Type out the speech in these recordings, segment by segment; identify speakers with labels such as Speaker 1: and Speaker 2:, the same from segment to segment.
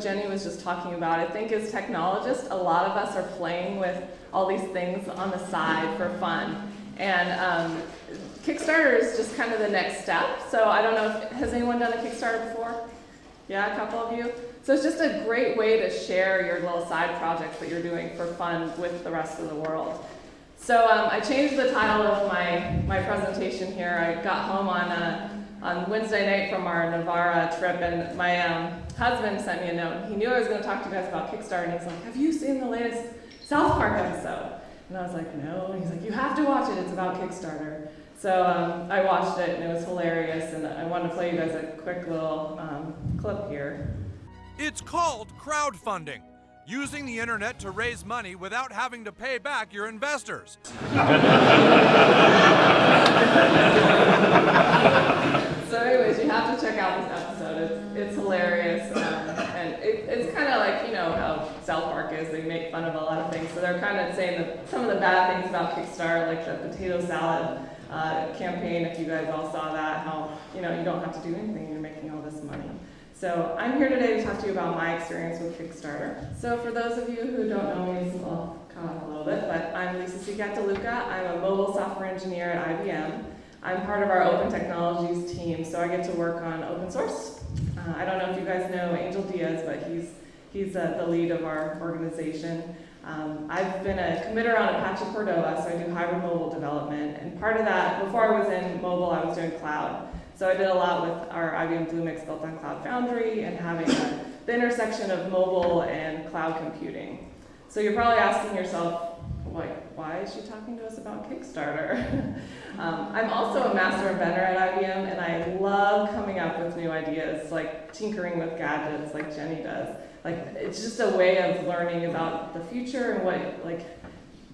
Speaker 1: Jenny was just talking about. I think as technologists, a lot of us are playing with all these things on the side for fun. And um, Kickstarter is just kind of the next step. So I don't know if, has anyone done a Kickstarter before? Yeah, a couple of you? So it's just a great way to share your little side projects that you're doing for fun with the rest of the world. So um, I changed the title of my, my presentation here. I got home on, uh, on Wednesday night from our Navarra trip, and my um, husband sent me a note. He knew I was going to talk to you guys about Kickstarter, and he's like, have you seen the latest South Park episode? And I was like, no. And he's like, you have to watch it. It's about Kickstarter. So um, I watched it, and it was hilarious, and I wanted to play you guys a quick little um, clip here.
Speaker 2: It's called crowdfunding using the internet to raise money without having to pay back your investors.
Speaker 1: so anyways, you have to check out this episode. It's, it's hilarious. Um, and it, it's kind of like, you know, how South Park is. They make fun of a lot of things. So they're kind of saying that some of the bad things about Kickstarter, like the potato salad uh, campaign, if you guys all saw that, how, you know, you don't have to do anything. You're making all this money. So I'm here today to talk to you about my experience with Kickstarter. So for those of you who don't know me, I'll come up a little bit, but I'm Lisa Seacat DeLuca. I'm a mobile software engineer at IBM. I'm part of our open technologies team, so I get to work on open source. Uh, I don't know if you guys know Angel Diaz, but he's, he's uh, the lead of our organization. Um, I've been a committer on Apache Cordova, so I do hybrid mobile development. And part of that, before I was in mobile, I was doing cloud. So I did a lot with our IBM Bluemix built on Cloud Foundry and having the intersection of mobile and cloud computing. So you're probably asking yourself, like, why is she talking to us about Kickstarter? um, I'm also a master inventor at IBM, and I love coming up with new ideas, like tinkering with gadgets, like Jenny does. Like, it's just a way of learning about the future and what, like,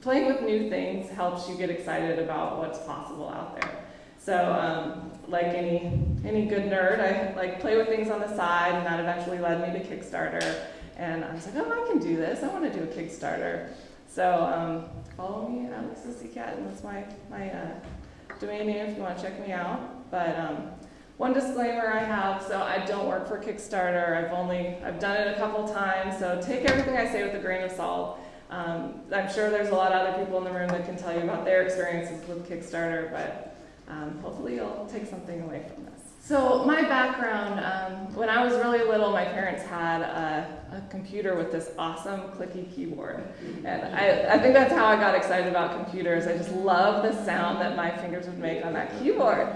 Speaker 1: playing with new things helps you get excited about what's possible out there. So um, like any, any good nerd, I like play with things on the side, and that eventually led me to Kickstarter. And I was like, oh, I can do this. I want to do a Kickstarter. So um, follow me at Lisa Cat, and that's my, my uh, domain name if you want to check me out. But um, one disclaimer I have, so I don't work for Kickstarter. I've only, I've done it a couple times, so take everything I say with a grain of salt. Um, I'm sure there's a lot of other people in the room that can tell you about their experiences with Kickstarter, but um, hopefully you'll take something away from this. So my background, um, when I was really little, my parents had a, a, computer with this awesome clicky keyboard. And I, I think that's how I got excited about computers. I just love the sound that my fingers would make on that keyboard.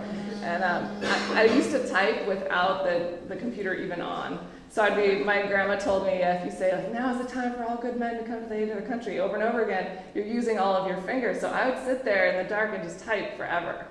Speaker 1: And um, I, I, used to type without the, the computer even on. So I'd be, my grandma told me, if you say, like, now is the time for all good men to come to the aid of the country, over and over again, you're using all of your fingers. So I would sit there in the dark and just type forever.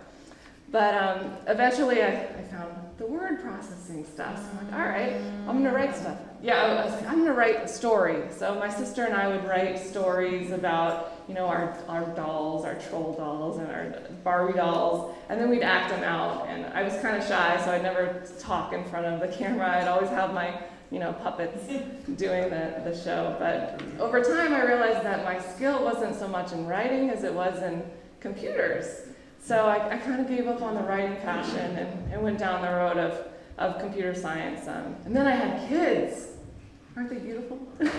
Speaker 1: But um, eventually I, I, found the word processing stuff. So I'm like, all right, I'm gonna write stuff. Yeah, I was like, I'm gonna write a story. So my sister and I would write stories about, you know, our, our dolls, our troll dolls and our Barbie dolls, and then we'd act them out. And I was kind of shy, so I'd never talk in front of the camera. I'd always have my, you know, puppets doing the, the show. But over time I realized that my skill wasn't so much in writing as it was in computers. So I, I kind of gave up on the writing passion and, and went down the road of, of computer science. Um, and then I had kids. Aren't they beautiful? so um,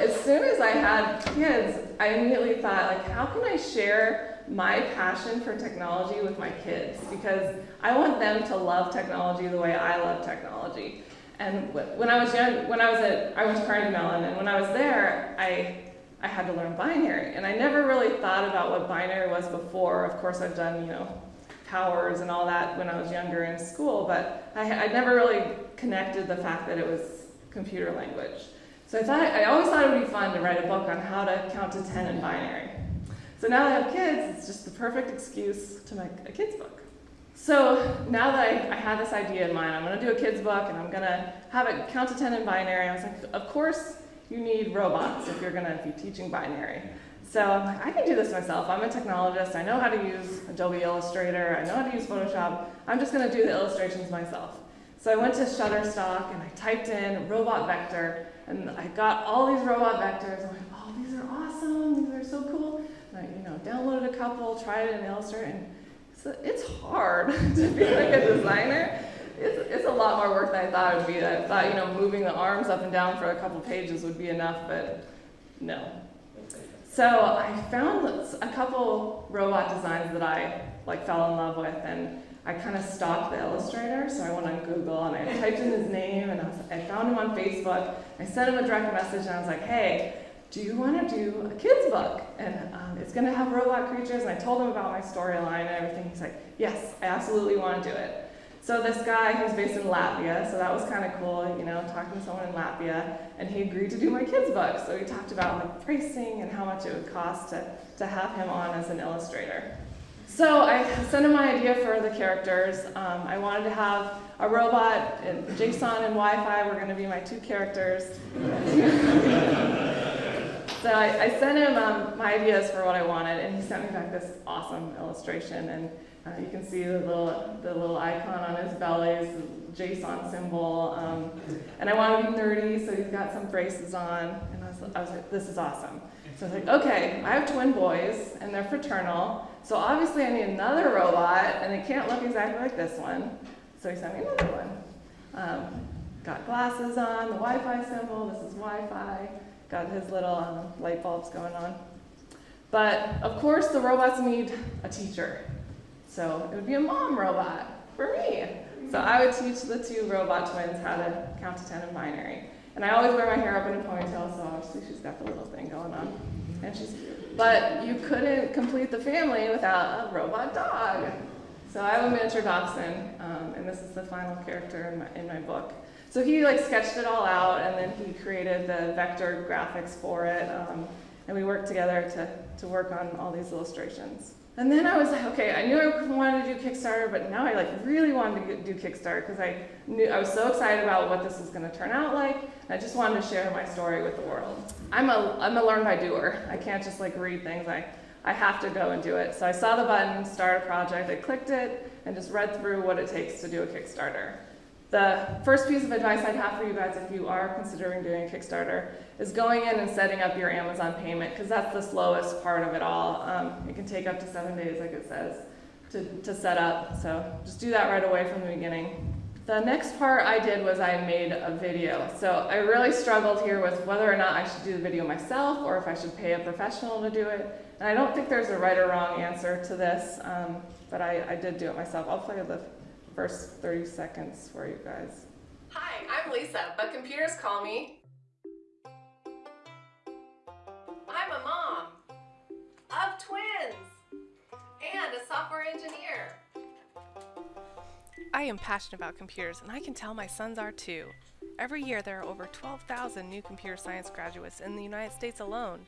Speaker 1: as soon as I had kids, I immediately thought, like, how can I share my passion for technology with my kids? Because I want them to love technology the way I love technology. And when I was young, when I was at, I went to Carnegie Mellon, and when I was there, I I had to learn binary. And I never really thought about what binary was before. Of course, I've done, you know, powers and all that when I was younger in school, but I, I never really connected the fact that it was computer language. So I thought, I always thought it would be fun to write a book on how to count to 10 in binary. So now that I have kids, it's just the perfect excuse to make a kid's book. So now that I, I had this idea in mind, I'm gonna do a kid's book and I'm gonna have it count to 10 in binary. I was like, of course, you need robots if you're going to be teaching binary. So I can do this myself. I'm a technologist. I know how to use Adobe Illustrator. I know how to use Photoshop. I'm just going to do the illustrations myself. So I went to Shutterstock and I typed in robot vector and I got all these robot vectors. I'm like, oh, these are awesome. These are so cool. And I, you know, downloaded a couple, tried it in Illustrator, and it's, it's hard to be like a designer. It's, it's a lot more work than I thought it would be. I thought, you know, moving the arms up and down for a couple pages would be enough, but no. So I found a couple robot designs that I like fell in love with, and I kind of stalked the illustrator. So I went on Google and I typed in his name, and I, was, I found him on Facebook. I sent him a direct message, and I was like, "Hey, do you want to do a kids book? And um, it's going to have robot creatures." And I told him about my storyline and everything. He's like, "Yes, I absolutely want to do it." So this guy, was based in Latvia, so that was kind of cool, you know, talking to someone in Latvia, and he agreed to do my kids' book. So we talked about like pricing and how much it would cost to, to have him on as an illustrator. So I sent him my idea for the characters. Um, I wanted to have a robot, and JSON and Wi-Fi were going to be my two characters. so I, I, sent him um, my ideas for what I wanted, and he sent me back this awesome illustration. And uh, you can see the little, the little icon on his belly is the JSON symbol. Um, and I want to be nerdy, so he's got some braces on. And I was, I was like, this is awesome. So I was like, okay, I have twin boys, and they're fraternal. So obviously I need another robot, and it can't look exactly like this one. So he sent me another one. Um, got glasses on, the Wi-Fi symbol, this is Wi-Fi. Got his little um, light bulbs going on. But of course the robots need a teacher. So it would be a mom robot for me. So I would teach the two robot twins how to count to 10 in binary. And I always wear my hair up in a ponytail, so obviously she's got the little thing going on. And she's cute. But you couldn't complete the family without a robot dog. So I have a miniature dachshund, um, and this is the final character in my, in my book. So he like sketched it all out, and then he created the vector graphics for it, um, and we worked together to, to work on all these illustrations. And then I was like, okay, I knew I wanted to do Kickstarter, but now I like really wanted to do Kickstarter because I knew I was so excited about what this was going to turn out like. And I just wanted to share my story with the world. I'm a I'm a learn by doer. I can't just like read things. I I have to go and do it. So I saw the button, start a project. I clicked it and just read through what it takes to do a Kickstarter. The first piece of advice I'd have for you guys if you are considering doing a Kickstarter is going in and setting up your Amazon payment because that's the slowest part of it all. Um, it can take up to seven days, like it says, to, to set up. So just do that right away from the beginning. The next part I did was I made a video. So I really struggled here with whether or not I should do the video myself or if I should pay a professional to do it. And I don't think there's a right or wrong answer to this, um, but I, I did do it myself. I'll play the first 30 seconds for you guys.
Speaker 3: Hi, I'm Lisa, but computers call me. I'm a mom of twins and a software engineer.
Speaker 4: I am passionate about computers, and I can tell my sons are too. Every year, there are over 12,000 new computer science graduates in the United States alone.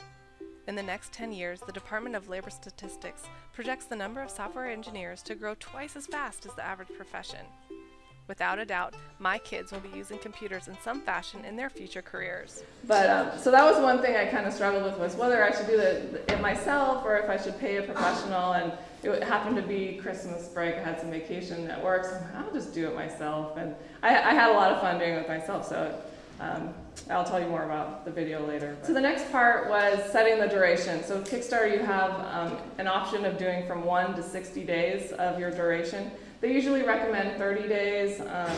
Speaker 4: In the next 10 years, the Department of Labor Statistics projects the number of software engineers to grow twice as fast as the average profession. Without a doubt, my kids will be using computers in some fashion in their future careers.
Speaker 1: But um, so that was one thing I kind of struggled with was whether I should do the, it myself or if I should pay a professional. And it happened to be Christmas break. I had some vacation at work, so I'll just do it myself. And I, I, had a lot of fun doing it myself. So um, I'll tell you more about the video later. But. So the next part was setting the duration. So with Kickstarter, you have um, an option of doing from one to 60 days of your duration. They usually recommend 30 days. Um,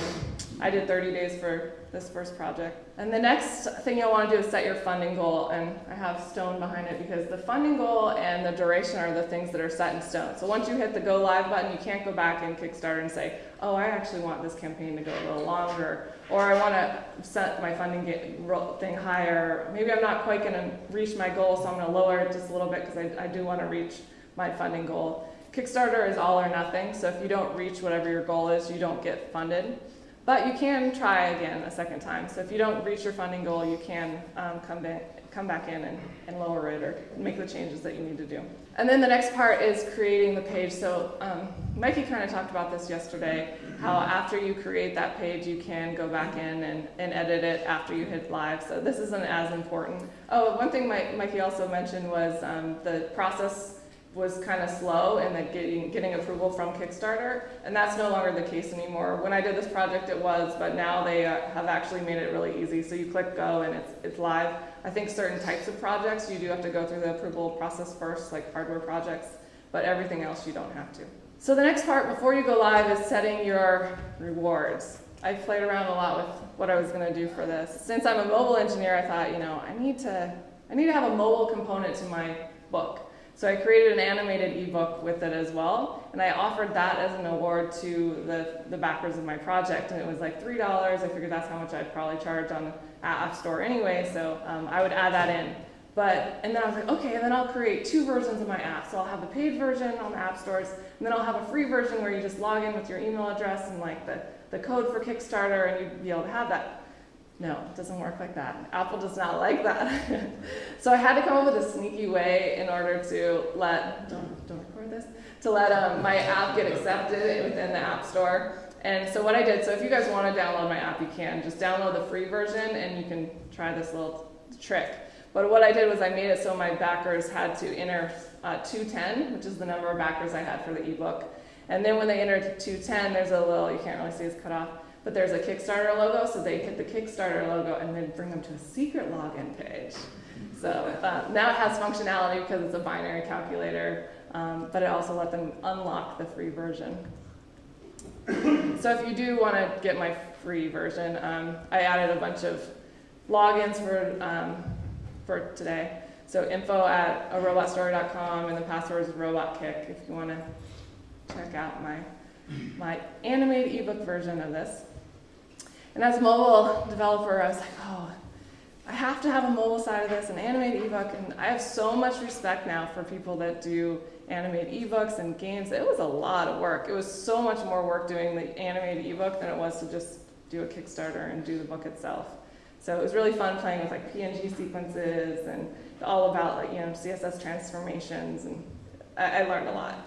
Speaker 1: I did 30 days for this first project. And the next thing you'll want to do is set your funding goal. And I have stone behind it because the funding goal and the duration are the things that are set in stone. So once you hit the go live button, you can't go back in Kickstarter and say, oh, I actually want this campaign to go a little longer. Or I want to set my funding thing higher. Maybe I'm not quite going to reach my goal, so I'm going to lower it just a little bit because I, I do want to reach my funding goal. Kickstarter is all or nothing, so if you don't reach whatever your goal is, you don't get funded. But you can try again a second time. So if you don't reach your funding goal, you can um, come, back, come back in and, and lower it or make the changes that you need to do. And then the next part is creating the page. So um, Mikey kind of talked about this yesterday, how after you create that page, you can go back in and, and edit it after you hit live. So this isn't as important. Oh, one thing Mikey also mentioned was um, the process was kind of slow in the getting, getting approval from Kickstarter, and that's no longer the case anymore. When I did this project, it was, but now they uh, have actually made it really easy. So you click go and it's, it's live. I think certain types of projects, you do have to go through the approval process first, like hardware projects, but everything else you don't have to. So the next part before you go live is setting your rewards. I played around a lot with what I was going to do for this. Since I'm a mobile engineer, I thought, you know, I need to, I need to have a mobile component to my book. So I created an animated ebook with it as well, and I offered that as an award to the, the backers of my project, and it was like $3. I figured that's how much I'd probably charge on the App Store anyway, so um, I would add that in. But, and then I was like, okay, and then I'll create two versions of my app. So I'll have the paid version on the app stores, and then I'll have a free version where you just log in with your email address and like the, the code for Kickstarter, and you'd be able to have that. No, it doesn't work like that. Apple does not like that. so I had to come up with a sneaky way in order to let, don't, don't record this, to let um, my app get accepted within the App Store. And so what I did, so if you guys want to download my app, you can. Just download the free version and you can try this little trick. But what I did was I made it so my backers had to enter uh, 210, which is the number of backers I had for the ebook. And then when they enter 210, there's a little, you can't really see it's cut off, but there's a Kickstarter logo, so they hit the Kickstarter logo and then bring them to a secret login page. So uh, now it has functionality because it's a binary calculator, um, but it also let them unlock the free version. so if you do want to get my free version, um, I added a bunch of logins for, um, for today. So info at a robotstory.com and the password is robotkick if you want to check out my, my animated ebook version of this. And as a mobile developer, I was like, oh, I have to have a mobile side of this, an animated ebook, and I have so much respect now for people that do animated ebooks and games. It was a lot of work. It was so much more work doing the animated ebook than it was to just do a Kickstarter and do the book itself. So it was really fun playing with like PNG sequences and all about like you know CSS transformations, and I, I learned a lot.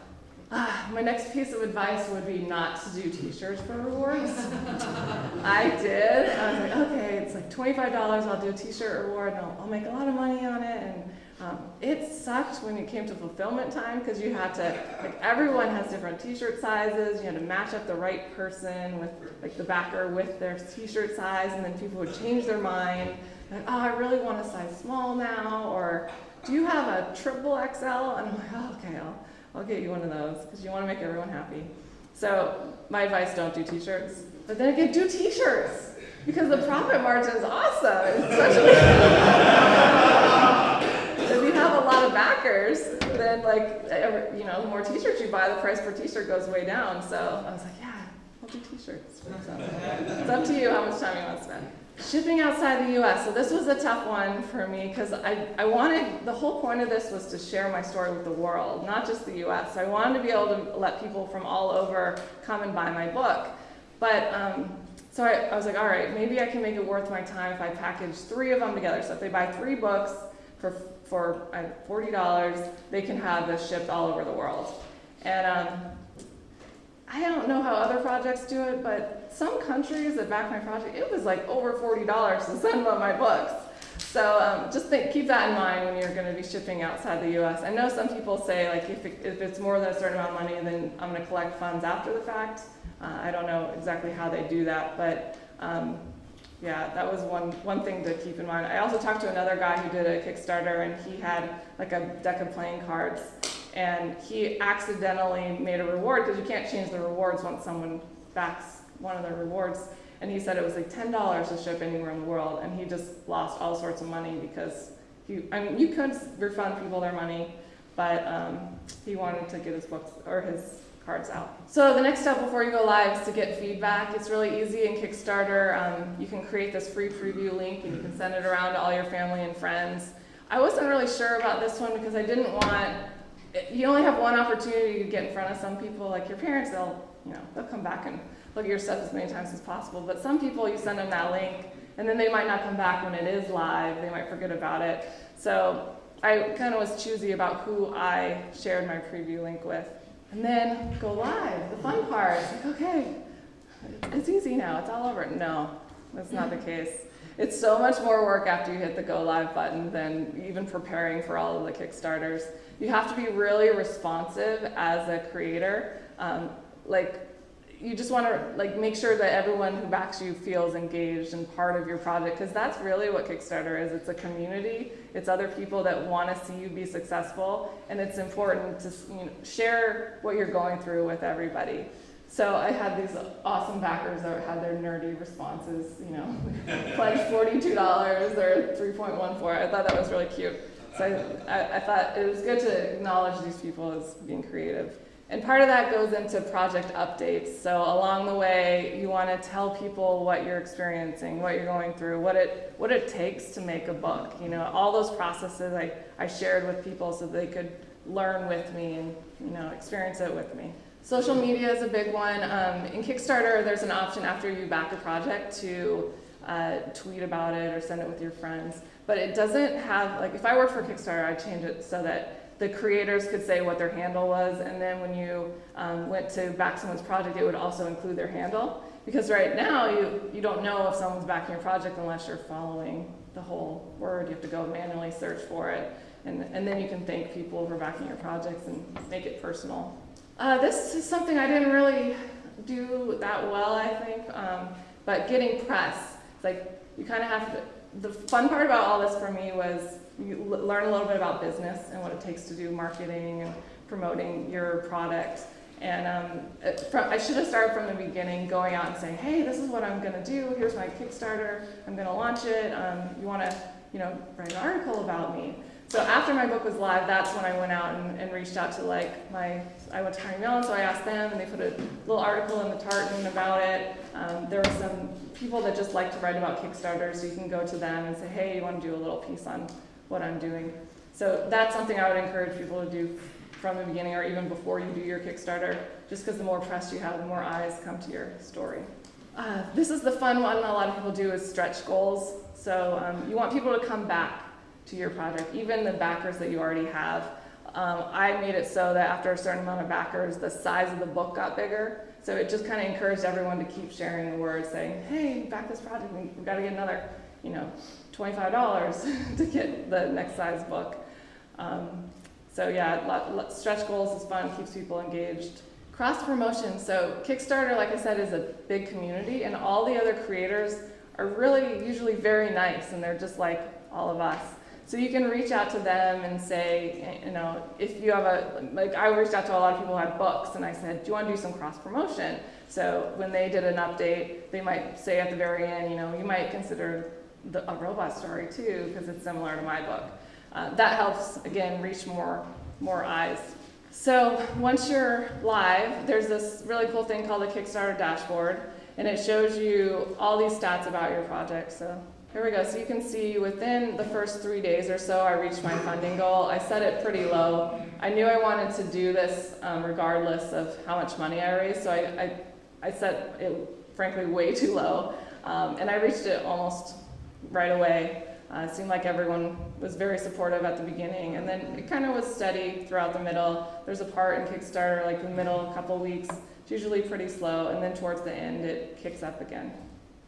Speaker 1: Ah, my next piece of advice would be not to do t-shirts for rewards. I did. I was like, okay, it's like $25, I'll do a t-shirt reward, and I'll, I'll, make a lot of money on it. And um, it sucked when it came to fulfillment time because you had to, like everyone has different t-shirt sizes, you had to match up the right person with like the backer with their t-shirt size, and then people would change their mind. Like, oh, I really want a size small now, or do you have a triple XL? And I'm like, oh, okay, I'll, I'll get you one of those because you want to make everyone happy. So my advice, don't do t-shirts. But then again, do t-shirts because the profit margin is awesome. If you have a lot of backers, then like, you know, the more t-shirts you buy, the price per t-shirt goes way down. So I was like, yeah, I'll do t-shirts. It's up to you how much time you want to spend. Shipping outside the US. So this was a tough one for me because I, I wanted, the whole point of this was to share my story with the world, not just the US. So I wanted to be able to let people from all over come and buy my book. But, um, so I, I was like, all right, maybe I can make it worth my time if I package three of them together. So if they buy three books for, for uh, $40, they can have this shipped all over the world. And um, I don't know how other projects do it, but some countries that back my project, it was like over $40 to send them my books. So um, just think, keep that in mind when you're going to be shipping outside the U.S. I know some people say like if, it, if it's more than a certain amount of money, then I'm going to collect funds after the fact. Uh, I don't know exactly how they do that, but um, yeah, that was one, one thing to keep in mind. I also talked to another guy who did a Kickstarter and he had like a deck of playing cards and he accidentally made a reward because you can't change the rewards once someone backs one of the rewards. And he said it was like $10 to ship anywhere in the world and he just lost all sorts of money because he, I mean, you could refund people their money, but um, he wanted to get his books or his cards out. So the next step before you go live is to get feedback. It's really easy in Kickstarter. Um, you can create this free preview link and you can send it around to all your family and friends. I wasn't really sure about this one because I didn't want, you only have one opportunity to get in front of some people, like your parents, they'll, you know, they'll come back and look at your stuff as many times as possible. But some people, you send them that link and then they might not come back when it is live. They might forget about it. So I kind of was choosy about who I shared my preview link with. And then go live, the fun part. Like, okay, it's easy now, it's all over. No, that's not the case. It's so much more work after you hit the go live button than even preparing for all of the Kickstarters. You have to be really responsive as a creator. Um, like you just want to like make sure that everyone who backs you feels engaged and part of your project because that's really what Kickstarter is. It's a community. It's other people that want to see you be successful, and it's important to you know, share what you're going through with everybody. So I had these awesome backers that had their nerdy responses, you know, pledge forty-two dollars or three point one four. I thought that was really cute. So I, I, I thought it was good to acknowledge these people as being creative. And part of that goes into project updates. So along the way, you want to tell people what you're experiencing, what you're going through, what it what it takes to make a book. You know, all those processes I, I shared with people so they could learn with me and you know experience it with me. Social media is a big one. Um, in Kickstarter, there's an option after you back a project to uh, tweet about it or send it with your friends. But it doesn't have like if I worked for Kickstarter, I'd change it so that the creators could say what their handle was, and then when you um, went to back someone's project, it would also include their handle. Because right now, you, you don't know if someone's backing your project unless you're following the whole word. You have to go manually search for it, and, and then you can thank people for backing your projects and make it personal. Uh, this is something I didn't really do that well, I think, um, but getting press. Like you kind of have to, the fun part about all this for me was you learn a little bit about business and what it takes to do marketing and promoting your product. And um, from, I should have started from the beginning, going out and saying, "Hey, this is what I'm going to do. Here's my Kickstarter. I'm going to launch it. Um, you want to, you know, write an article about me." So after my book was live, that's when I went out and, and reached out to like my, I went to Carnegie Mellon, so I asked them, and they put a little article in the Tartan about it. Um, there were some people that just like to write about Kickstarter, so you can go to them and say, hey, you want to do a little piece on what I'm doing. So that's something I would encourage people to do from the beginning or even before you do your Kickstarter, just because the more press you have, the more eyes come to your story. Uh, this is the fun one a lot of people do is stretch goals. So um, you want people to come back to your project, even the backers that you already have. Um, I made it so that after a certain amount of backers, the size of the book got bigger. So it just kind of encouraged everyone to keep sharing the word, saying, "Hey, back this project. We- We've got to get another, you know, twenty-five dollars to get the next size book." Um, so yeah, lot, lot, stretch goals is fun, keeps people engaged. Cross promotion. So Kickstarter, like I said, is a big community, and all the other creators are really usually very nice, and they're just like all of us. So you can reach out to them and say, you know, if you have a, like I reached out to a lot of people who had books and I said, do you want to do some cross promotion? So when they did an update, they might say at the very end, you know, you might consider the, a robot story too, because it's similar to my book. Uh, that helps, again, reach more, more eyes. So once you're live, there's this really cool thing called the Kickstarter dashboard, and it shows you all these stats about your project. So here we go. So you can see within the first three days or so, I reached my funding goal. I set it pretty low. I knew I wanted to do this um, regardless of how much money I raised, so I, I, I set it, frankly, way too low. Um, and I reached it almost right away. Uh, it seemed like everyone was very supportive at the beginning, and then it kind of was steady throughout the middle. There's a part in Kickstarter, like the middle couple weeks, it's usually pretty slow, and then towards the end, it kicks up again.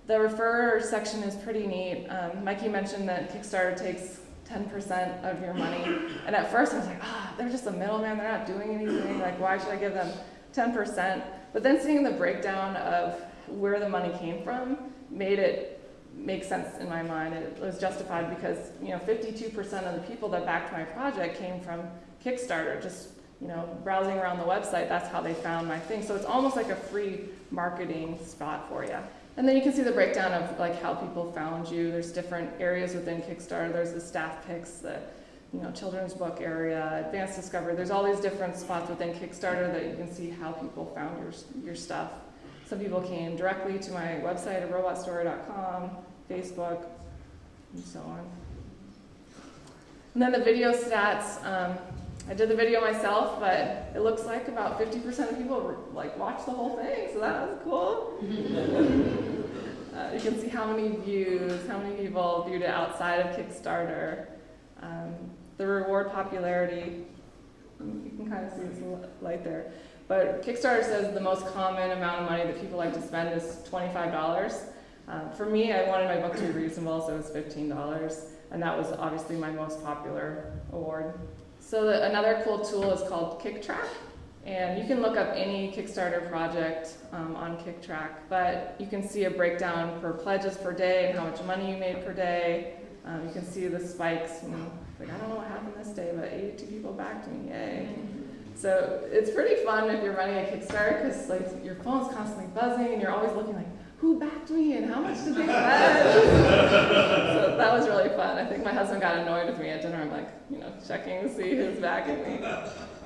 Speaker 1: The refer section is pretty neat. Um, Mikey mentioned that Kickstarter takes 10% of your money, and at first I was like, ah, they're just a middleman. They're not doing anything. Like, why should I give them 10%? But then seeing the breakdown of where the money came from made it make sense in my mind. It was justified because you know 52% of the people that backed my project came from Kickstarter. Just you know browsing around the website, that's how they found my thing. So it's almost like a free marketing spot for you. And then you can see the breakdown of like how people found you. There's different areas within Kickstarter. There's the staff picks, the you know children's book area, advanced discovery. There's all these different spots within Kickstarter that you can see how people found your your stuff. Some people came directly to my website at robotstory.com, Facebook, and so on. And then the video stats. Um, I did the video myself, but it looks like about 50% of people like watched the whole thing, so that was cool. uh, you can see how many views, how many people viewed it outside of Kickstarter. Um, the reward popularity, you can kind of see this light there. But Kickstarter says the most common amount of money that people like to spend is $25. Um, for me, I wanted my book to be reasonable, so it was $15, and that was obviously my most popular award. So the, another cool tool is called Kicktraq, and you can look up any Kickstarter project um, on Kicktraq, but you can see a breakdown per pledges per day and how much money you made per day. Um, you can see the spikes. You know, like I don't know what happened this day, but 82 people backed me, yay! So it's pretty fun if you're running a Kickstarter because like your phone's constantly buzzing and you're always looking like, who backed me and how much did they spend? so that was really fun. I think my husband got annoyed with me at dinner. I'm like, you know, checking to see who's backing me.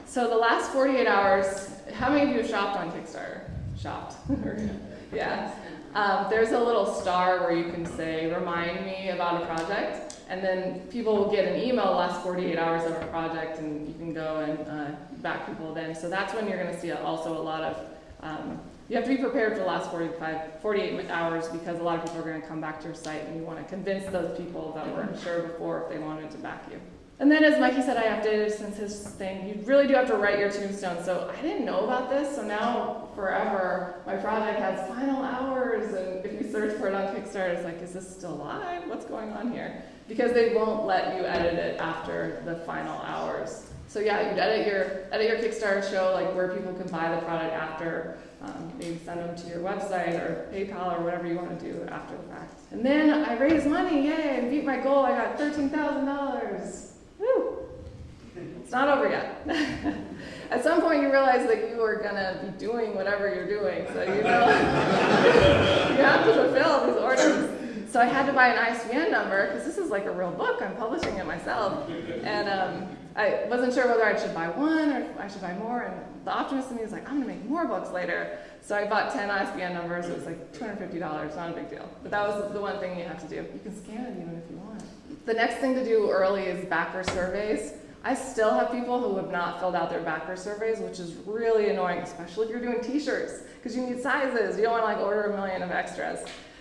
Speaker 1: So the last 48 hours, how many of you have shopped on Kickstarter? Shopped. yeah. Um, there's a little star where you can say, remind me about a project. And then people will get an email last 48 hours of a project, and you can go and uh, back people then. So that's when you're going to see also a lot of, um, you have to be prepared for the last 45, 48 hours because a lot of people are going to come back to your site and you want to convince those people that weren't sure before if they wanted to back you. And then as Mikey said, I updated since his thing, you really do have to write your tombstone. So I didn't know about this, so now forever, my project has final hours, and if you search for it on Kickstarter, it's like, is this still live? What's going on here? Because they won't let you edit it after the final hours. So yeah, you'd edit your, edit your Kickstarter show, like where people can buy the product after, um, maybe send them to your website or PayPal or whatever you want to do after the fact. And then I raised money, yay, and beat my goal, I got $13,000. Woo! It's not over yet. At some point, you realize that you are gonna be doing whatever you're doing, so you know you have to fulfill these orders. So I had to buy an ISBN number because this is like a real book. I'm publishing it myself, and um, I wasn't sure whether I should buy one or I should buy more. And the optimist in me was like, I'm gonna make more books later. So I bought 10 ISBN numbers. It was like $250. Not a big deal, but that was the one thing you have to do. You can scan it even if you want. The next thing to do early is backer surveys. I still have people who have not filled out their backer surveys, which is really annoying, especially if you're doing t-shirts, because you need sizes. You don't want to like order a million of extras.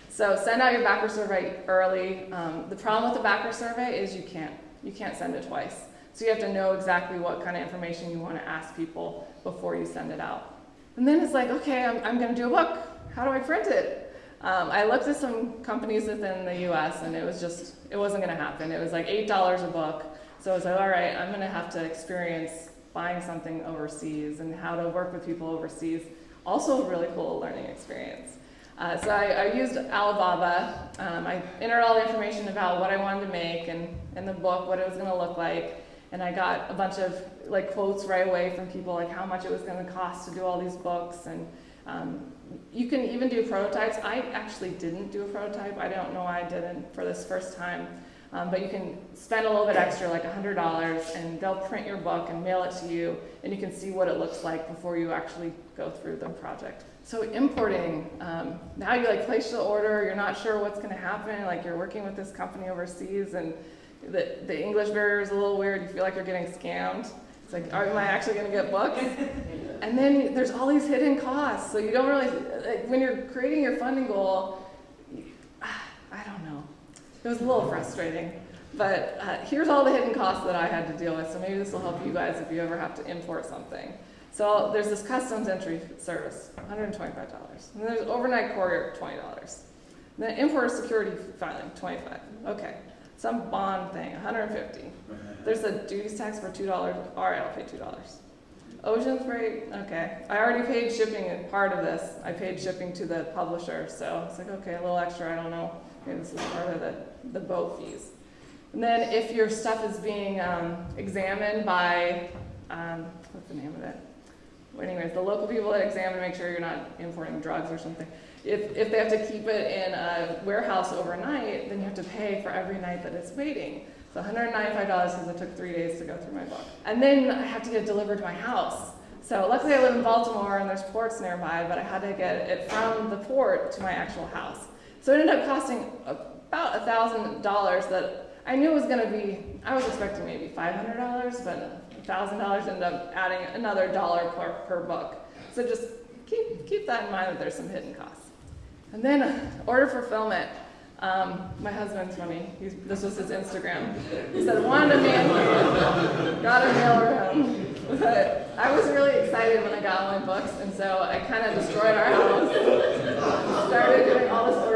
Speaker 1: So send out your backer survey early. Um, the problem with the backer survey is you can't, you can't send it twice. So you have to know exactly what kind of information you want to ask people before you send it out. And then it's like, okay, I'm, I'm going to do a book. How do I print it? Um, I looked at some companies within the US and it was just, it wasn't going to happen. It was like $8 a book. So I was like, all right, I'm going to have to experience buying something overseas and how to work with people overseas. Also a really cool learning experience. Uh, so I, I, used Alibaba. Um, I entered all the information about what I wanted to make and in the book, what it was going to look like. And I got a bunch of like quotes right away from people, like how much it was going to cost to do all these books and um, you can even do prototypes. I actually didn't do a prototype. I don't know why I didn't for this first time. Um, but you can spend a little bit extra, like $100, and they'll print your book and mail it to you, and you can see what it looks like before you actually go through the project. So importing, um, now you like place the order, you're not sure what's going to happen, like you're working with this company overseas, and the, the English barrier is a little weird, you feel like you're getting scammed. It's like, am I actually going to get books? and then there's all these hidden costs. So you don't really, like, when you're creating your funding goal, I don't know. It was a little frustrating. But uh, here's all the hidden costs that I had to deal with. So maybe this will help you guys if you ever have to import something. So there's this customs entry service, $125. And there's overnight courier, $20. And then importer security filing, 25 Okay. Some bond thing, 150 There's a duties tax for $2. All right, I'll pay $2. Ocean freight, okay. I already paid shipping part of this. I paid shipping to the publisher, so it's like, okay, a little extra, I don't know. Maybe this is part of the, the boat fees. And then if your stuff is being um, examined by, um, what's the name of it? Well, anyways, the local people that examine make sure you're not importing drugs or something. If, if they have to keep it in a warehouse overnight, then you have to pay for every night that it's waiting. So $195 because it took three days to go through my book. And then I have to get it delivered to my house. So luckily I live in Baltimore and there's ports nearby, but I had to get it from the port to my actual house. So it ended up costing about $1,000 that I knew was going to be, I was expecting maybe $500, but $1,000 ended up adding another dollar per, per book. So just keep, keep that in mind that there's some hidden costs. And then order fulfillment. Um, my husband's funny. He's, this was his Instagram. He said, wanted a mail, got a mail around. But I was really excited when I got all my books, and so I kind of destroyed our house. Started doing all this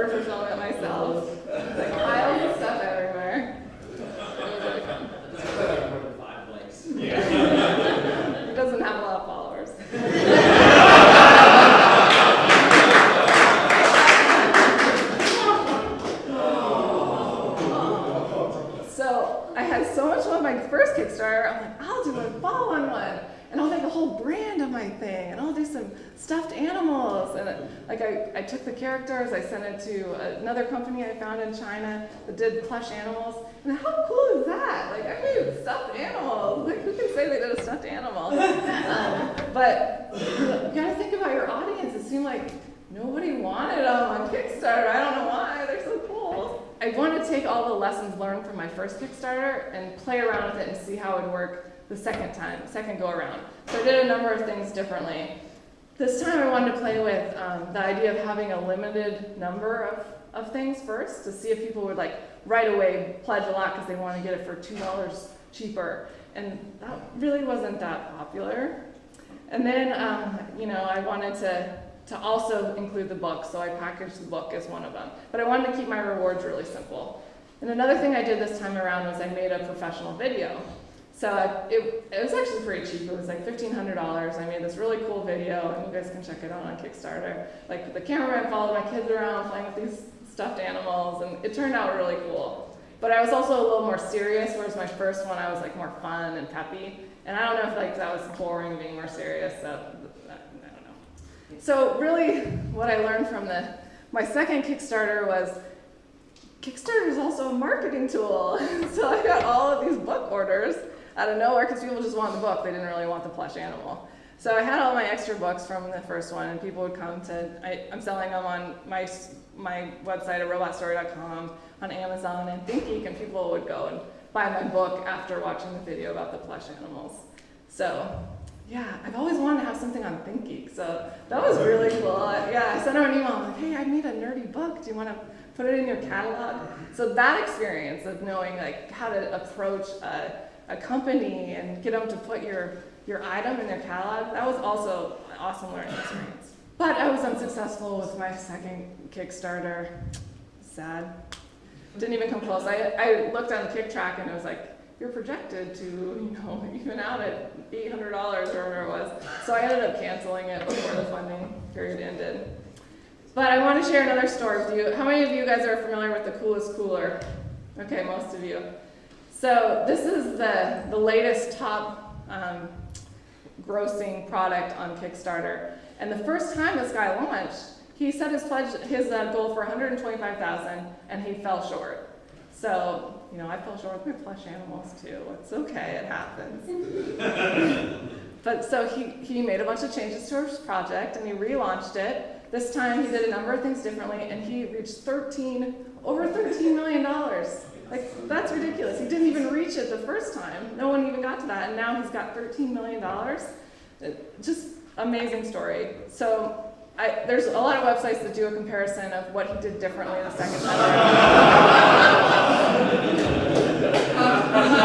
Speaker 1: had so much fun with my first Kickstarter. I'm like, I'll do a follow-on one. and I'll make a whole brand of my thing, and I'll do some stuffed animals. And it, like I, I took the characters, I sent it to another company I found in China that did plush animals. And how cool is that? Like I made stuffed animals. Like who can say they did a stuffed animal? um, but you gotta think about your audience. It seemed like nobody wanted them on Kickstarter. I don't know why. I want to take all the lessons learned from my first Kickstarter and play around with it and see how it would work the second time, second go around. So I did a number of things differently. This time I wanted to play with um, the idea of having a limited number of, of things first to see if people would like right away pledge a lot because they want to get it for $2 cheaper. And that really wasn't that popular. And then, um, you know, I wanted to, to also include the book, so I packaged the book as one of them. But I wanted to keep my rewards really simple. And another thing I did this time around was I made a professional video. So I, it, it was actually pretty cheap. It was like $1,500. I made this really cool video, and you guys can check it out on Kickstarter. Like the cameraman followed my kids around playing with these stuffed animals, and it turned out really cool. But I was also a little more serious, whereas my first one I was like more fun and peppy. And I don't know if like that was boring being more serious, so. So really, what I learned from the my second Kickstarter was Kickstarter is also a marketing tool. so I got all of these book orders out of nowhere because people just want the book. They didn't really want the plush animal. So I had all my extra books from the first one, and people would come to. I, am selling them on my my website at robotstory.com, on Amazon and ThinkGeek, and people would go and buy my book after watching the video about the plush animals. So yeah, I've always wanted to have something on ThinkGeek, so that was really cool. Yeah, I sent her an email. I'm like, hey, I made a nerdy book. Do you want to put it in your catalog? So that experience of knowing like how to approach a a company and get them to put your, your item in their catalog, that was also an awesome learning experience. But I was unsuccessful with my second Kickstarter. Sad. Didn't even come close. I, I looked on the Kicktraq and it was like, you're projected to, you know, even out at $800 or whatever it was. So I ended up canceling it before the funding period ended. But I want to share another story with you. How many of you guys are familiar with the coolest cooler? Okay, most of you. So this is the, the latest top um, grossing product on Kickstarter. And the first time this guy launched, he set his pledge, his uh, goal for 125,000, and he fell short. So, you know, I fell short with my plush animals too. It's okay, it happens. but so he, he made a bunch of changes to his project and he relaunched it. This time he did a number of things differently and he reached 13, over $13 million. Like, that's ridiculous. He didn't even reach it the first time. No one even got to that, and now he's got $13 million. Uh, just amazing story. So I, there's a lot of websites that do a comparison of what he did differently the second time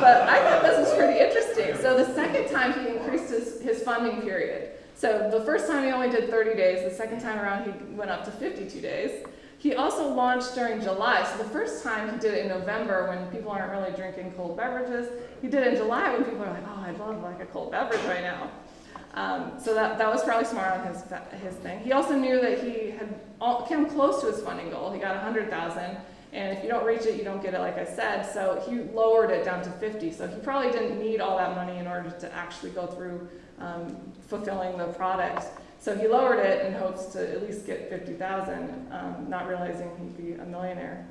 Speaker 1: but I thought this was pretty interesting. So the second time he increased his, his funding period. So the first time he only did 30 days. The second time around he went up to 52 days. He also launched during July. So the first time he did it in November when people aren't really drinking cold beverages. He did it in July when people are like, oh, I'd love like a cold beverage right now. Um, so that, that was probably smart on his, his thing. He also knew that he had all, come close to his funding goal. He got 100,000. And if you don't reach it, you don't get it, like I said. So he lowered it down to 50. So he probably didn't need all that money in order to actually go through um, fulfilling the product. So he lowered it in hopes to at least get 50,000, um, not realizing he'd be a millionaire.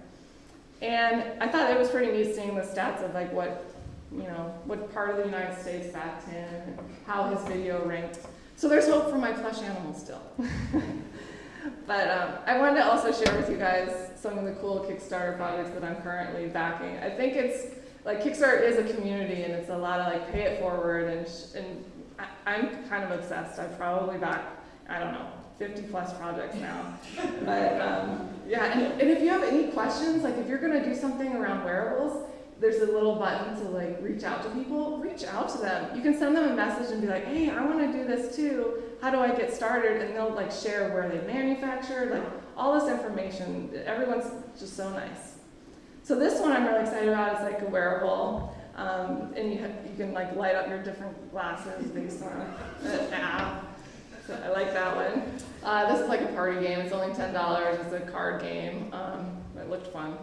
Speaker 1: And I thought it was pretty neat seeing the stats of like what, you know, what part of the United States that's in, how his video ranked. So there's hope for my plush animals still. but um, I wanted to also share with you guys some of the cool Kickstarter projects that I'm currently backing. I think it's like Kickstarter is a community and it's a lot of like pay it forward and, and I, am kind of obsessed. I've probably backed I don't know, 50 plus projects now. But um, yeah, and, and if you have any questions, like if you're gonna do something around wearables, there's a little button to like reach out to people, reach out to them. You can send them a message and be like, hey, I wanna do this too. How do I get started? And they'll like share where they manufactured, like all this information. Everyone's just so nice. So this one I'm really excited about. is like a wearable. Um, and you, you can like light up your different glasses based on an app. So I like that one. Uh, this is like a party game. It's only $10. It's a card game. Um, it looked fun.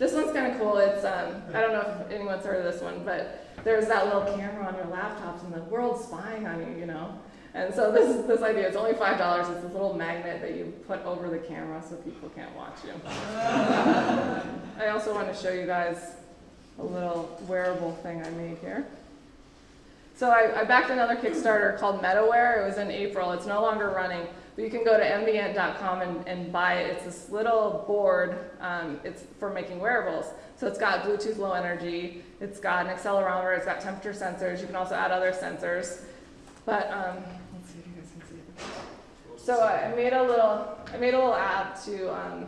Speaker 1: This one's kind of cool. It's um, I don't know if anyone's heard of this one, but there's that little camera on your laptops, and the world's spying on you, you know. And so this this idea. It's only five dollars. It's this little magnet that you put over the camera so people can't watch you. I also want to show you guys a little wearable thing I made here. So I, I backed another Kickstarter called MetaWear. It was in April. It's no longer running, but you can go to mbant.com and, and buy it. It's this little board. Um, it's for making wearables. So it's got Bluetooth Low Energy. It's got an accelerometer. It's got temperature sensors. You can also add other sensors. But um, let's see if you guys can see it. So I made a little, I made a little app to um,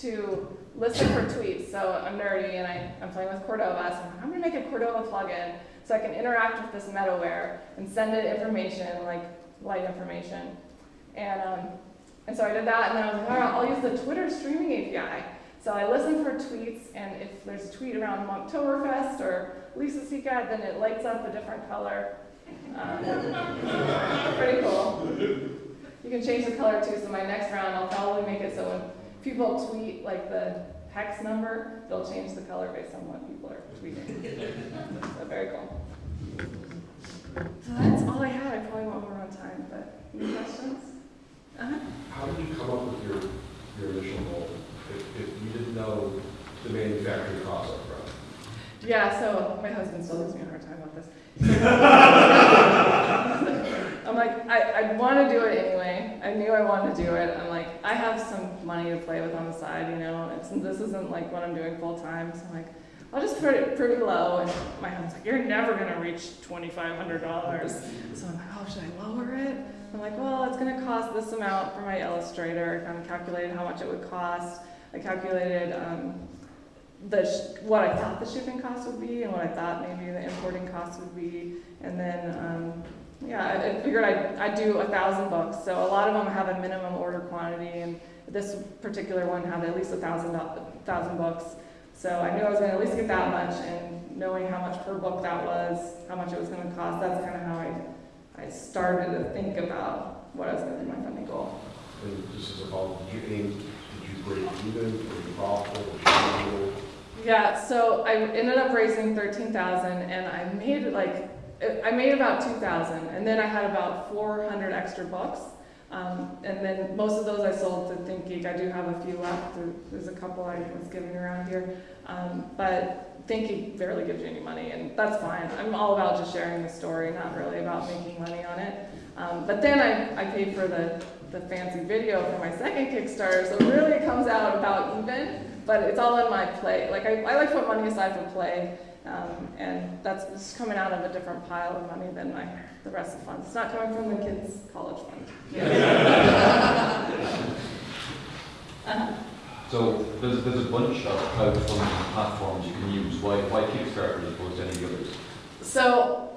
Speaker 1: to listen for tweets. So I'm nerdy and I, I'm playing with Cordova. So I'm, I'm gonna make a Cordova plugin so I can interact with this MetaWear and send it information, like light information. And, um, and so I did that, and then I was like, all right, I'll use the Twitter streaming API. So I listen for tweets, and if there's a tweet around Monktoberfest or Lisa Seacat, then it lights up a different color. Um, pretty cool. You can change the color too, so my next round, I'll probably make it so when people tweet like the hex number, they'll change the color based on what people are tweeting. So very cool. So that's all I had. I probably went over on time, but any questions? Uh-huh.
Speaker 5: How did you come up with your, your initial goal? If, if you didn't know the manufacturing cost up front?
Speaker 1: Yeah, so my husband still gives me a hard time about this. I'm like, I, I want to do it anyway. I knew I wanted to do it. I'm like, I have some money to play with on the side, you know. It's, this isn't like what I'm doing full time. So I'm like, I'll just put it pretty low. And my husband's like, you're never gonna reach $2,500. So I'm like, oh, should I lower it? I'm like, well, it's gonna cost this amount for my illustrator. I kind of calculated how much it would cost. I calculated um, the what I thought the shipping cost would be and what I thought maybe the importing cost would be, and then um, yeah, I, I figured I'd, I'd do a thousand books. So a lot of them have a minimum order quantity, and this particular one had at least a thousand thousand books. So I knew I was going to at least get that much, and knowing how much per book that was, how much it was going to cost, that's kind of how I I started to think about what I was going to do my funding goal.
Speaker 5: And just as a follow, did you aim, did you break even, were you profitable, were you profitable?
Speaker 1: Yeah, so I ended up raising thirteen thousand, and I made like I made about two thousand, and then I had about four hundred extra books. Um, and then most of those I sold to ThinkGeek. I do have a few left. There's a couple I was giving around here, um, but ThinkGeek barely gives you any money, and that's fine. I'm all about just sharing the story, not really about making money on it. Um, but then I, I paid for the, the fancy video for my second Kickstarter, so really it comes out about even, but it's all in my play. Like I, I like to put money aside for play, um, and that's coming out of a different pile of money than my the rest of the funds. It's not coming from the kids' college fund.
Speaker 6: So there's, there's a bunch of crowdfunding platforms you can use. Why, why Kickstarter as opposed to any others?
Speaker 1: So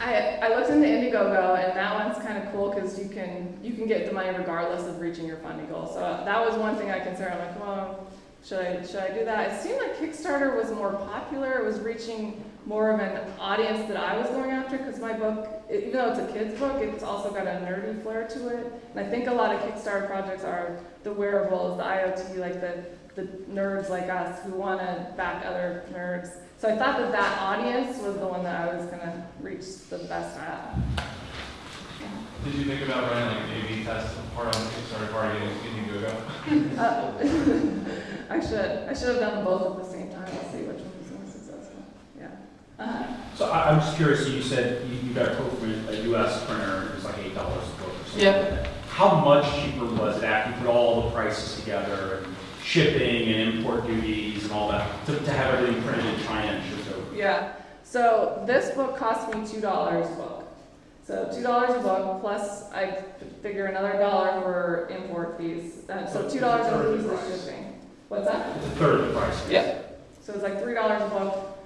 Speaker 1: I, I looked into Indiegogo, and that one's kind of cool because you can you can get the money regardless of reaching your funding goal. So that was one thing I considered. I'm like, well, should I should I do that? It seemed like Kickstarter was more popular. It was reaching more of an audience that I was going after because my book, even though it's a kid's book, it's also got a nerdy flair to it. And I think a lot of Kickstarter projects are the wearables, the IoT, like the the nerds like us who want to back other nerds. So I thought that that audience was the one that I was going to reach the best at.
Speaker 7: Did you think about running like an A/B test part on the Kickstarter part of getting Indiegogo?
Speaker 1: Uh, I should I should have done them both at the same time. Let's see which one was more successful. Yeah. Uh,
Speaker 8: So I, I'm just curious, so you said you, you got a quote from a US printer, it was like eight dollars a book or something.
Speaker 1: Yep.
Speaker 8: How much cheaper was it after you put all the prices together, and shipping and import duties and all that, to, to have everything printed in China and shipped over?
Speaker 1: yeah. So this book cost me two dollars a book. So two dollars a book plus I figure another dollar for import fees. Uh, so two dollars includes
Speaker 8: the
Speaker 1: the shipping. What's that?
Speaker 8: It's a third of the price.
Speaker 1: Yeah. So it's like three dollars a book.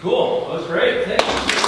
Speaker 8: Cool, that was great, thanks.